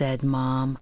said Mom.